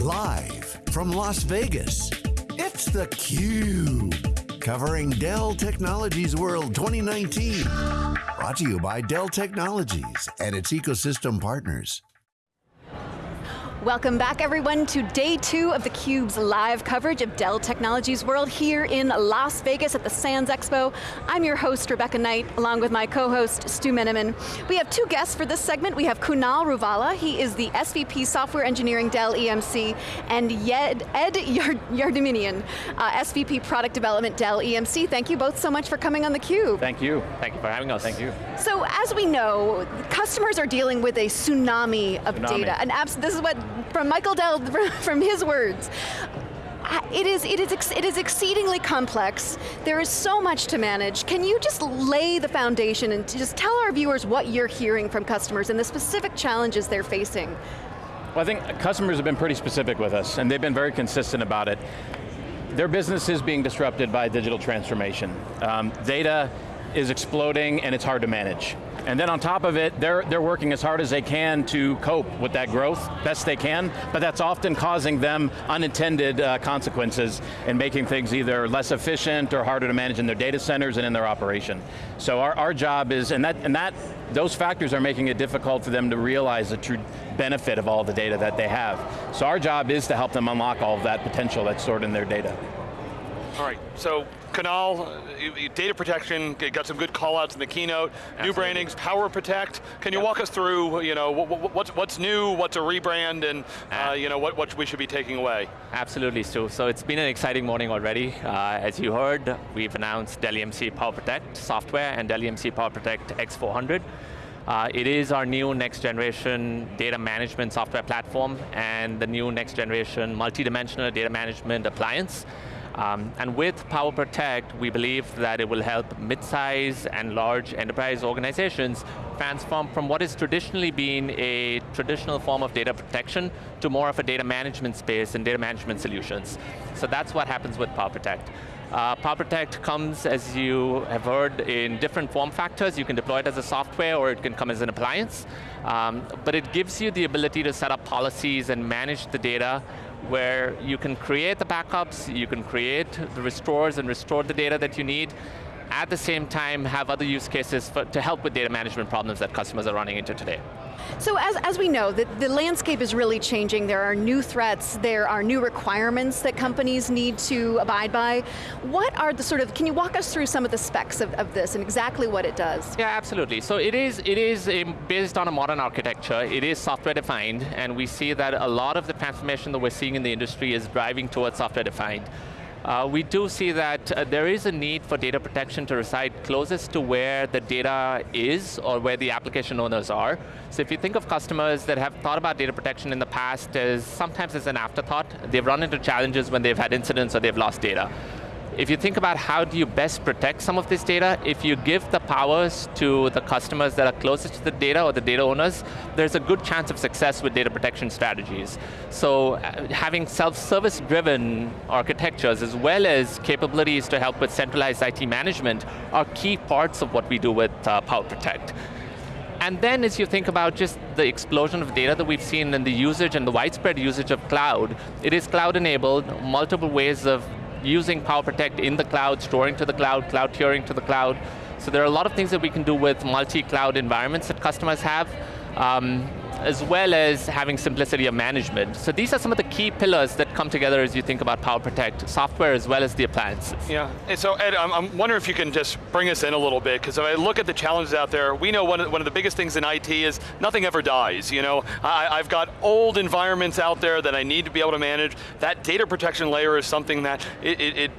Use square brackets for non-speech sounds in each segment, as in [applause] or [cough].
Live from Las Vegas, it's theCUBE. Covering Dell Technologies World 2019. Brought to you by Dell Technologies and its ecosystem partners. Welcome back everyone to day two of theCUBE's live coverage of Dell Technologies World here in Las Vegas at the Sands Expo. I'm your host, Rebecca Knight, along with my co-host, Stu Miniman. We have two guests for this segment. We have Kunal Ruvala, he is the SVP Software Engineering Dell EMC, and Ed, Ed Yardiminian, uh, SVP Product Development Dell EMC. Thank you both so much for coming on theCUBE. Thank you, thank you for having us. Thank you. So as we know, customers are dealing with a tsunami of tsunami. data, and this is what from Michael Dell, [laughs] from his words. It is, it, is, it is exceedingly complex. There is so much to manage. Can you just lay the foundation and just tell our viewers what you're hearing from customers and the specific challenges they're facing? Well, I think customers have been pretty specific with us, and they've been very consistent about it. Their business is being disrupted by digital transformation. Um, data is exploding and it's hard to manage. And then on top of it, they're, they're working as hard as they can to cope with that growth, best they can, but that's often causing them unintended uh, consequences and making things either less efficient or harder to manage in their data centers and in their operation. So our, our job is, and that, and that, those factors are making it difficult for them to realize the true benefit of all the data that they have. So our job is to help them unlock all of that potential that's stored in their data. All right, so Kunal, uh, data protection, got some good call outs in the keynote, Absolutely. new brandings, Power Protect. Can you yep. walk us through, you know, what's, what's new, what's a rebrand, and uh, you know, what, what we should be taking away? Absolutely, Stu. So it's been an exciting morning already. Uh, as you heard, we've announced Dell EMC Power Protect software and Dell EMC Power Protect X400. Uh, it is our new next generation data management software platform and the new next generation multi-dimensional data management appliance. Um, and with Power Protect, we believe that it will help mid-size and large enterprise organizations transform from what has traditionally been a traditional form of data protection to more of a data management space and data management solutions. So that's what happens with Power Protect. Uh, Power Protect comes, as you have heard, in different form factors. You can deploy it as a software or it can come as an appliance. Um, but it gives you the ability to set up policies and manage the data where you can create the backups, you can create the restores and restore the data that you need, at the same time have other use cases for, to help with data management problems that customers are running into today. So as, as we know, the, the landscape is really changing. There are new threats, there are new requirements that companies need to abide by. What are the sort of, can you walk us through some of the specs of, of this and exactly what it does? Yeah, absolutely. So it is, it is um, based on a modern architecture. It is software defined, and we see that a lot of the transformation that we're seeing in the industry is driving towards software defined. Uh, we do see that uh, there is a need for data protection to reside closest to where the data is or where the application owners are. So if you think of customers that have thought about data protection in the past as sometimes as an afterthought, they've run into challenges when they've had incidents or they've lost data if you think about how do you best protect some of this data, if you give the powers to the customers that are closest to the data or the data owners, there's a good chance of success with data protection strategies. So uh, having self-service driven architectures as well as capabilities to help with centralized IT management are key parts of what we do with uh, Power Protect. And then as you think about just the explosion of data that we've seen and the usage and the widespread usage of cloud, it is cloud enabled, multiple ways of using Power Protect in the cloud, storing to the cloud, cloud tiering to the cloud. So there are a lot of things that we can do with multi-cloud environments that customers have. Um, as well as having simplicity of management. So these are some of the key pillars that come together as you think about Power Protect, software as well as the appliances. Yeah, and so Ed, I'm, I'm wondering if you can just bring us in a little bit, because if I look at the challenges out there, we know one of, one of the biggest things in IT is nothing ever dies, you know? I, I've got old environments out there that I need to be able to manage. That data protection layer is something that it, it, it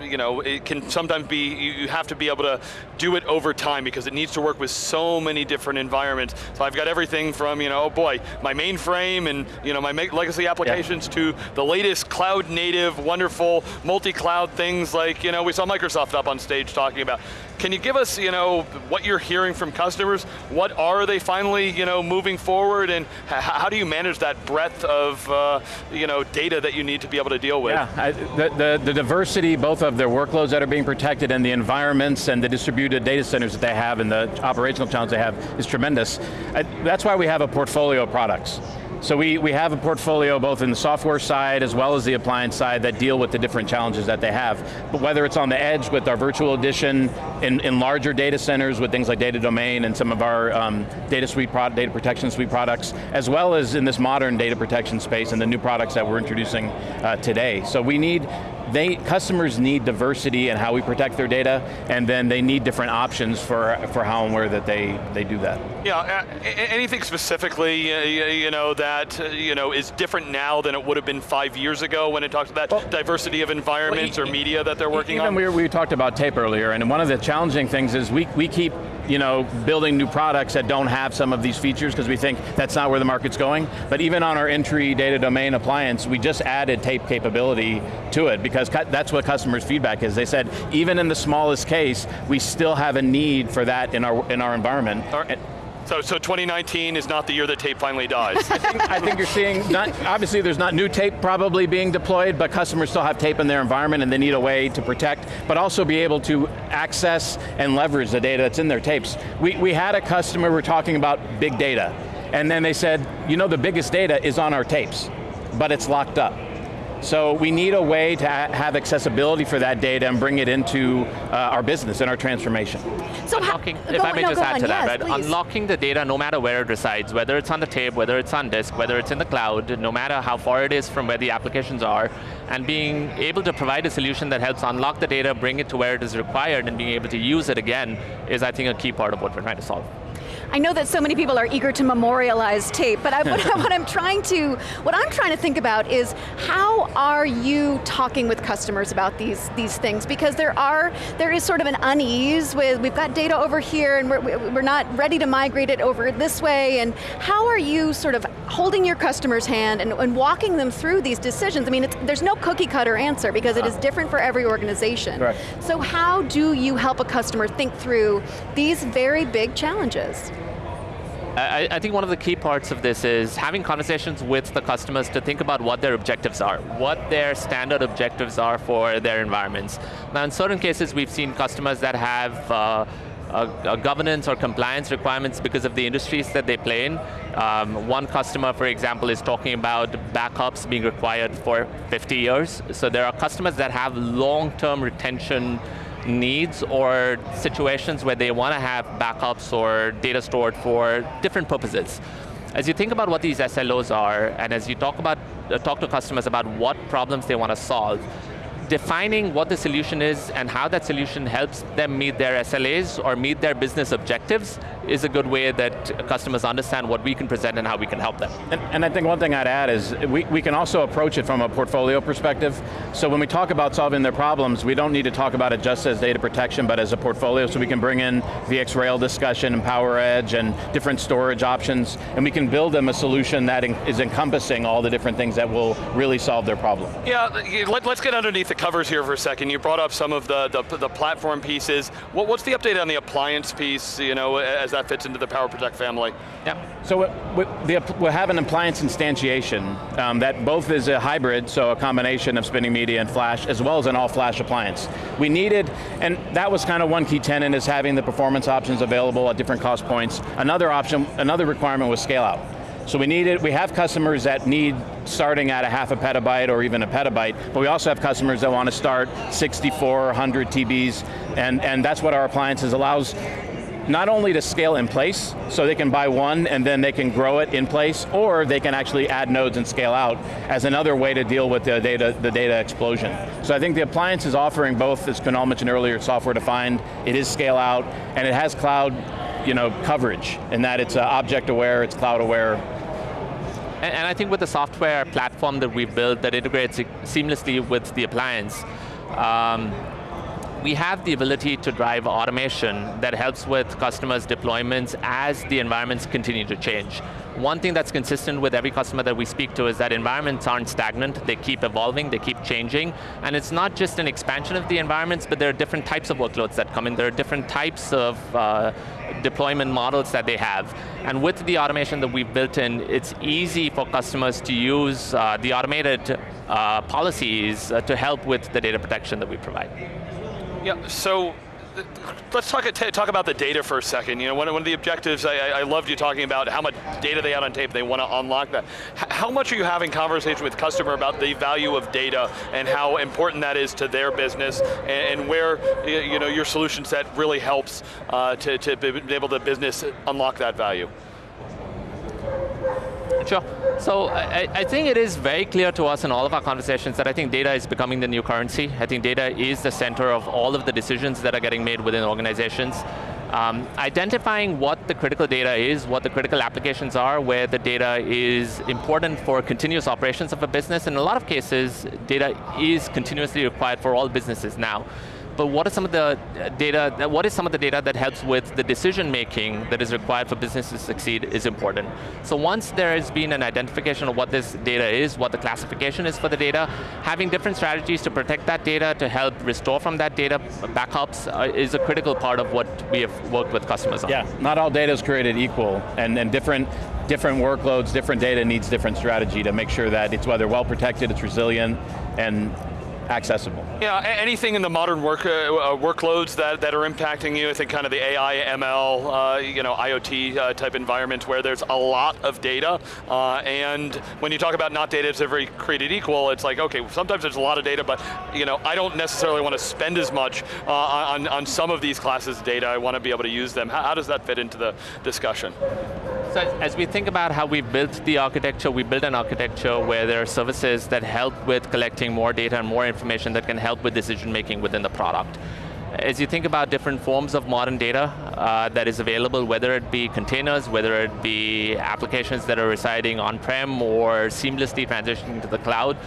you know, it can sometimes be, you have to be able to do it over time because it needs to work with so many different environments. So I've got everything from, you know, oh boy, my mainframe and you know, my legacy applications yeah. to the latest cloud native, wonderful, multi-cloud things like, you know, we saw Microsoft up on stage talking about. Can you give us, you know, what you're hearing from customers? What are they finally, you know, moving forward and how do you manage that breadth of, uh, you know, data that you need to be able to deal with? Yeah, I, the, the, the diversity both of their workloads that are being protected and the environments and the distributed data centers that they have and the operational challenges they have is tremendous. I, that's why we have a portfolio of products. So we, we have a portfolio both in the software side as well as the appliance side that deal with the different challenges that they have. But whether it's on the edge with our virtual edition, in, in larger data centers with things like data domain and some of our um, data suite, data protection suite products, as well as in this modern data protection space and the new products that we're introducing uh, today. So we need they, customers need diversity in how we protect their data, and then they need different options for, for how and where that they, they do that. Yeah, anything specifically, you know, that you know is different now than it would have been five years ago when it talks about well, diversity of environments well, or media that they're working even on? We, we talked about tape earlier, and one of the challenging things is we, we keep you know, building new products that don't have some of these features because we think that's not where the market's going. But even on our entry data domain appliance, we just added tape capability to it because that's what customers' feedback is. They said, even in the smallest case, we still have a need for that in our, in our environment. So, so 2019 is not the year that tape finally dies. I, think, I think you're seeing, not, obviously there's not new tape probably being deployed, but customers still have tape in their environment and they need a way to protect, but also be able to access and leverage the data that's in their tapes. We, we had a customer, we're talking about big data, and then they said, you know the biggest data is on our tapes, but it's locked up. So we need a way to have accessibility for that data and bring it into uh, our business and our transformation. So unlocking, if I may no, just add on, to that, yes, right? Unlocking the data no matter where it resides, whether it's on the tape, whether it's on disk, whether it's in the cloud, no matter how far it is from where the applications are, and being able to provide a solution that helps unlock the data, bring it to where it is required, and being able to use it again is, I think, a key part of what we're trying to solve. I know that so many people are eager to memorialize tape, but I, what, [laughs] what, I'm trying to, what I'm trying to think about is how are you talking with customers about these, these things? Because there are, there is sort of an unease with, we've got data over here and we're, we're not ready to migrate it over this way, and how are you sort of holding your customer's hand and, and walking them through these decisions? I mean, there's no cookie cutter answer because it is ah. different for every organization. So how do you help a customer think through these very big challenges? I, I, think one of the key parts of this is having conversations with the customers to think about what their objectives are, what their standard objectives are for their environments. Now in certain cases we've seen customers that have uh, governance or compliance requirements because of the industries that they play in. Um, one customer, for example, is talking about backups being required for 50 years. So there are customers that have long-term retention needs or situations where they want to have backups or data stored for different purposes. As you think about what these SLOs are, and as you talk about uh, talk to customers about what problems they want to solve, defining what the solution is and how that solution helps them meet their SLAs or meet their business objectives is a good way that customers understand what we can present and how we can help them. And, and I think one thing I'd add is we, we can also approach it from a portfolio perspective. So when we talk about solving their problems, we don't need to talk about it just as data protection, but as a portfolio, so we can bring in VxRail discussion and PowerEdge and different storage options, and we can build them a solution that is encompassing all the different things that will really solve their problem. Yeah, let, us get underneath the covers here for a second. You brought up some of the, the, the platform pieces. What, what's the update on the appliance piece, you know, as that fits into the PowerProtect family? Yeah, so we, have an appliance instantiation um, that both is a hybrid, so a combination of spinning media and flash, as well as an all-flash appliance. We needed, and that was kind of one key tenant, is having the performance options available at different cost points. Another option, another requirement was scale out. So we needed, we have customers that need starting at a half a petabyte or even a petabyte, but we also have customers that want to start 64, 100 TBs, and, and that's what our appliances allows not only to scale in place, so they can buy one and then they can grow it in place, or they can actually add nodes and scale out as another way to deal with the data, the data explosion. So I think the appliance is offering both, as Kunal mentioned earlier, software defined, it is scale out, and it has cloud you know, coverage, in that it's uh, object aware, it's cloud aware, and, I think with the software platform that we've built that integrates seamlessly with the appliance, um, we have the ability to drive automation that helps with customers' deployments as the environments continue to change. One thing that's consistent with every customer that we speak to is that environments aren't stagnant, they keep evolving, they keep changing, and it's not just an expansion of the environments, but there are different types of workloads that come in, there are different types of uh, deployment models that they have. And with the automation that we've built in, it's easy for customers to use uh, the automated uh, policies uh, to help with the data protection that we provide. Yeah, so let's talk, talk about the data for a second. You know, one, one of the objectives, I, I loved you talking about how much data they had on tape, they want to unlock that. How much are you having conversation with customer about the value of data and how important that is to their business and, and where you know, your solution set really helps uh, to, to be able to business unlock that value? Sure. So I, I, think it is very clear to us in all of our conversations that I think data is becoming the new currency. I think data is the center of all of the decisions that are getting made within organizations. Um, identifying what the critical data is, what the critical applications are, where the data is important for continuous operations of a business. In a lot of cases, data is continuously required for all businesses now but what are some of the data, what is some of the data that helps with the decision making that is required for businesses to succeed is important. So once there has been an identification of what this data is, what the classification is for the data, having different strategies to protect that data, to help restore from that data, backups uh, is a critical part of what we have worked with customers on. Yeah, not all data is created equal, and, and different different workloads, different data needs different strategy to make sure that it's whether well protected, it's resilient, and accessible. Yeah, anything in the modern work uh, uh, workloads that, that are impacting you, I think kind of the AI, ML, uh, you know, IoT uh, type environment where there's a lot of data, uh, and when you talk about not data is every created equal, it's like, okay, sometimes there's a lot of data, but you know, I don't necessarily want to spend as much uh, on, on some of these classes of data, I want to be able to use them. How, how does that fit into the discussion? So as we think about how we built the architecture, we built an architecture where there are services that help with collecting more data and more information that can help with decision making within the product. As you think about different forms of modern data uh, that is available, whether it be containers, whether it be applications that are residing on-prem or seamlessly transitioning to the cloud,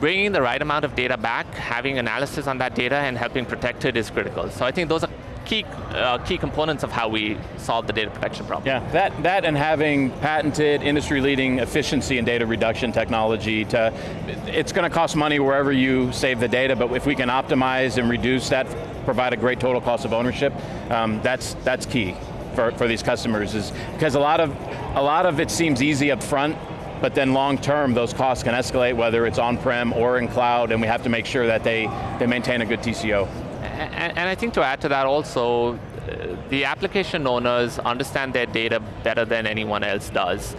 bringing the right amount of data back, having analysis on that data and helping protect it is critical. So I think those are key, uh, key components of how we solve the data protection problem. Yeah, that, that and having patented, industry-leading efficiency and data reduction technology to, it's going to cost money wherever you save the data, but if we can optimize and reduce that, provide a great total cost of ownership, um, that's, that's key for, for these customers, is because a lot of, a lot of it seems easy up front, but then long term, those costs can escalate, whether it's on-prem or in cloud, and we have to make sure that they, they maintain a good TCO and, and I think to add to that also, uh, the application owners understand their data better than anyone else does.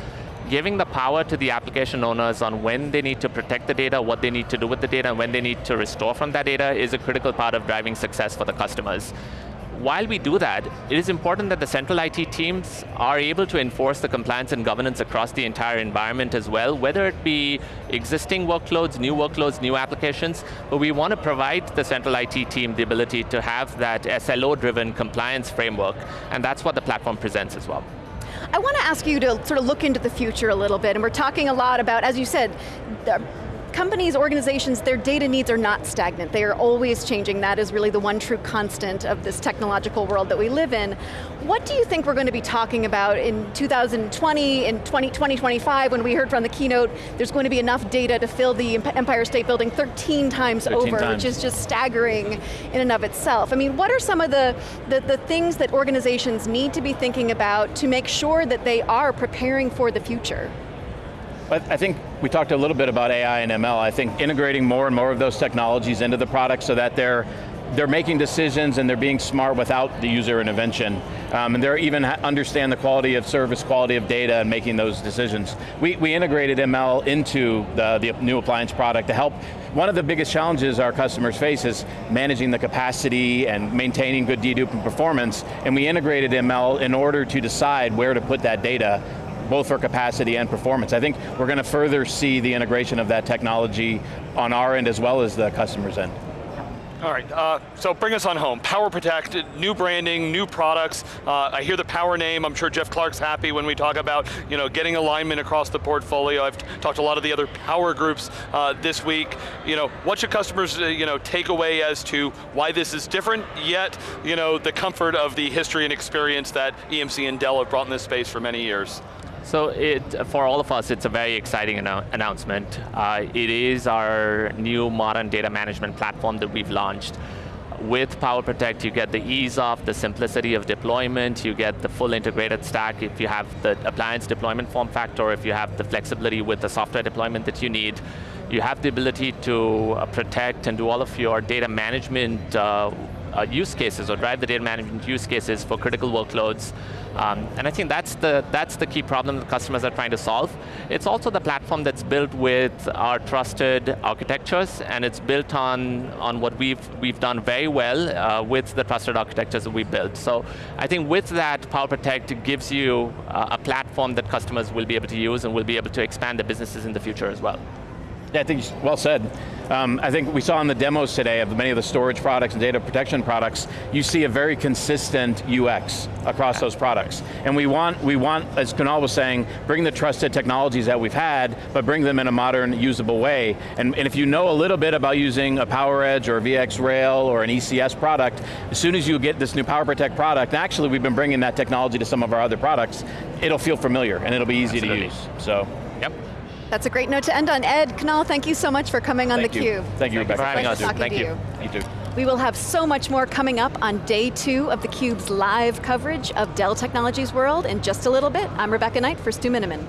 Giving the power to the application owners on when they need to protect the data, what they need to do with the data, and when they need to restore from that data is a critical part of driving success for the customers while we do that, it is important that the central IT teams are able to enforce the compliance and governance across the entire environment as well, whether it be existing workloads, new workloads, new applications, but we want to provide the central IT team the ability to have that SLO-driven compliance framework, and that's what the platform presents as well. I want to ask you to sort of look into the future a little bit, and we're talking a lot about, as you said, companies, organizations, their data needs are not stagnant. They are always changing. That is really the one true constant of this technological world that we live in. What do you think we're going to be talking about in 2020, in 20, 2025, when we heard from the keynote, there's going to be enough data to fill the Empire State Building 13 times 13 over, times. which is just staggering in and of itself. I mean, what are some of the, the, the things that organizations need to be thinking about to make sure that they are preparing for the future? I think we talked a little bit about AI and ML. I think integrating more and more of those technologies into the product so that they're they're making decisions and they're being smart without the user intervention. Um, and they're even understand the quality of service, quality of data, and making those decisions. We, we integrated ML into the, the new appliance product to help. One of the biggest challenges our customers face is managing the capacity and maintaining good dedupe and performance, and we integrated ML in order to decide where to put that data both for capacity and performance. I think we're going to further see the integration of that technology on our end as well as the customer's end. All right, uh, so bring us on home. Power Protect, new branding, new products. Uh, I hear the Power name. I'm sure Jeff Clarke's happy when we talk about you know getting alignment across the portfolio. I've talked to a lot of the other power groups uh, this week. You know, what should customers uh, you know take away as to why this is different? Yet, you know, the comfort of the history and experience that EMC and Dell have brought in this space for many years. So it, for all of us, it's a very exciting annou announcement. Uh, it is our new modern data management platform that we've launched. With Power Protect, you get the ease of, the simplicity of deployment, you get the full integrated stack if you have the appliance deployment form factor, if you have the flexibility with the software deployment that you need. You have the ability to uh, protect and do all of your data management uh, uh, use cases or drive the data management use cases for critical workloads. Um, and I think that's the, that's the key problem that customers are trying to solve. It's also the platform that's built with our trusted architectures and it's built on, on what we've, we've done very well uh, with the trusted architectures that we built. So I think with that, PowerProtect gives you uh, a platform that customers will be able to use and will be able to expand their businesses in the future as well. Yeah, I think, well said. Um, I think we saw in the demos today of many of the storage products and data protection products, you see a very consistent UX across those products. And we want, we want, as Kunal was saying, bring the trusted technologies that we've had, but bring them in a modern, usable way. And, and if you know a little bit about using a PowerEdge or a VxRail or an ECS product, as soon as you get this new PowerProtect product, actually we've been bringing that technology to some of our other products, it'll feel familiar and it'll be easy Absolutely. to use, so. Yep. That's a great note to end on. Ed, Kunal, thank you so much for coming on Thank theCUBE. you. Thank you, Rebecca. for having us. talking Thank you. you. You too. We will have so much more coming up on day two of theCUBE's live coverage of Dell Technologies World in just a little bit. I'm Rebecca Knight for Stu Miniman.